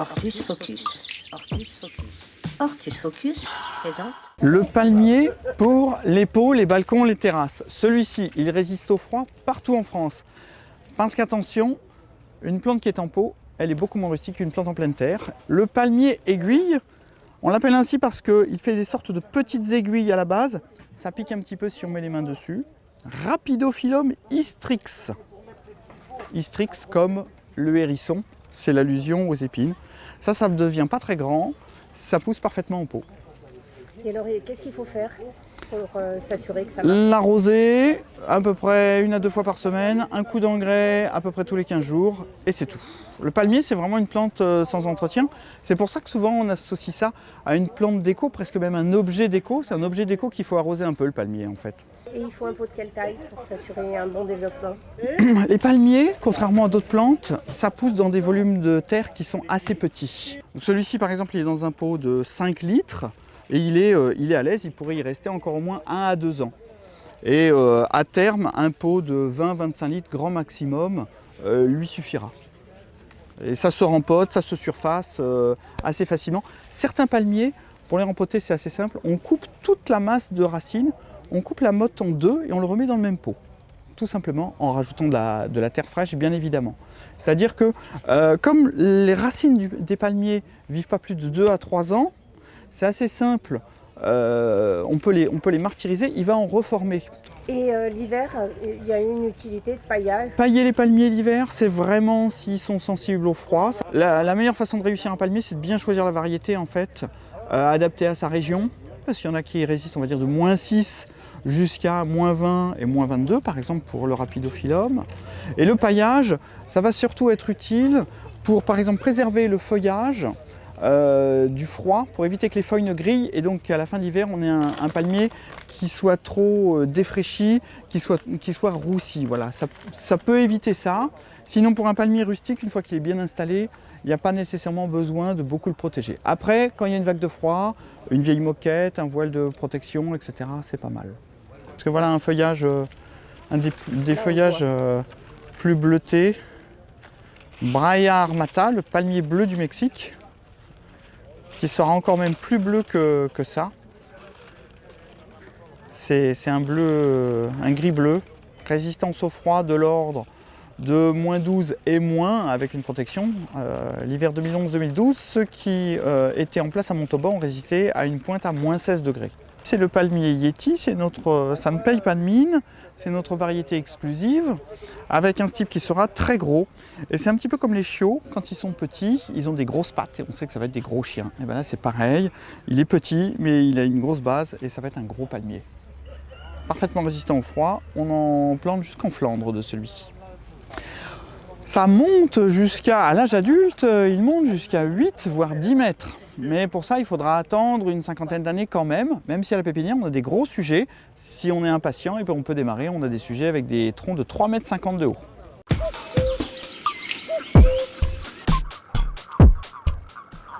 Ortus Focus. Ortus Focus. Ortus Focus présente Le palmier pour les pots, les balcons, les terrasses. Celui-ci, il résiste au froid partout en France. Parce qu'attention, une plante qui est en pot, elle est beaucoup moins rustique qu'une plante en pleine terre. Le palmier aiguille, on l'appelle ainsi parce qu'il fait des sortes de petites aiguilles à la base. Ça pique un petit peu si on met les mains dessus. Rapidophyllum hystrix. Hystrix comme le hérisson, c'est l'allusion aux épines. Ça, ça ne devient pas très grand, ça pousse parfaitement en pot. Et alors, qu'est-ce qu'il faut faire pour euh, s'assurer que ça marche? L'arroser à peu près une à deux fois par semaine, un coup d'engrais à peu près tous les 15 jours, et c'est tout. Le palmier, c'est vraiment une plante euh, sans entretien. C'est pour ça que souvent on associe ça à une plante déco, presque même un objet déco. C'est un objet déco qu'il faut arroser un peu, le palmier en fait. Et il faut un pot de quelle taille pour s'assurer un bon développement Les palmiers, contrairement à d'autres plantes, ça pousse dans des volumes de terre qui sont assez petits. Celui-ci, par exemple, il est dans un pot de 5 litres et il est, euh, il est à l'aise, il pourrait y rester encore au moins 1 à 2 ans. Et euh, à terme, un pot de 20-25 litres, grand maximum, euh, lui suffira. Et ça se rempote, ça se surface assez facilement. Certains palmiers, pour les rempoter, c'est assez simple. On coupe toute la masse de racines, on coupe la motte en deux et on le remet dans le même pot. Tout simplement en rajoutant de la, terre fraîche, bien évidemment. C'est-à-dire que comme les racines des palmiers vivent pas plus de 2 à 3 ans, c'est assez simple. on, peut les, on peut les martyriser, il va en reformer. Et euh, l'hiver, il y a une utilité de paillage? Pailler les palmiers l'hiver, c'est vraiment s'ils sont sensibles au froid. La, meilleure façon de réussir un palmier, c'est de bien choisir la variété en fait, euh, adaptée à sa région. Parce qu'il y en a qui résistent, on va dire, de moins 6 jusqu'à moins 20 et moins 22, par exemple pour le rapidophyllum. Et le paillage, ça va surtout être utile pour, par exemple, préserver le feuillage euh, du froid pour éviter que les feuilles ne grillent et donc qu'à la fin d'hiver on ait un, palmier qui soit trop euh, défraîchi, qui soit, qui soit roussi. Voilà, ça, peut éviter ça. Sinon pour un palmier rustique, une fois qu'il est bien installé, il n'y a pas nécessairement besoin de beaucoup le protéger. Après, quand il y a une vague de froid, une vieille moquette, un voile de protection, etc., c'est pas mal. Parce que voilà un feuillage, euh, un des, feuillages plus bleutés, Brailla armata, le palmier bleu du Mexique qui sera encore même plus bleu que, ça. C'est un bleu, un gris bleu, résistance au froid de l'ordre de moins 12 et moins avec une protection. Euh, l'hiver 2011-2012, ceux qui euh, étaient en place à Montauban ont résisté à une pointe à moins 16 degrés. C'est le palmier Yeti, ça ne paye pas de mine, c'est notre variété exclusive, avec un style qui sera très gros. Et c'est un petit peu comme les chiots, quand ils sont petits, ils ont des grosses pattes, et on sait que ça va être des gros chiens. Et bien là c'est pareil, il est petit, mais il a une grosse base, et ça va être un gros palmier. Parfaitement résistant au froid, on en plante jusqu'en Flandre de celui-ci. Ça monte jusqu'à, l'âge adulte, il monte jusqu'à 8 voire 10 mètres. Mais pour ça, il faudra attendre une cinquantaine d'années quand même, même si à la pépinière, on a des gros sujets. Si on est impatient, et on peut démarrer, on a des sujets avec des troncs de 3,50 m de haut.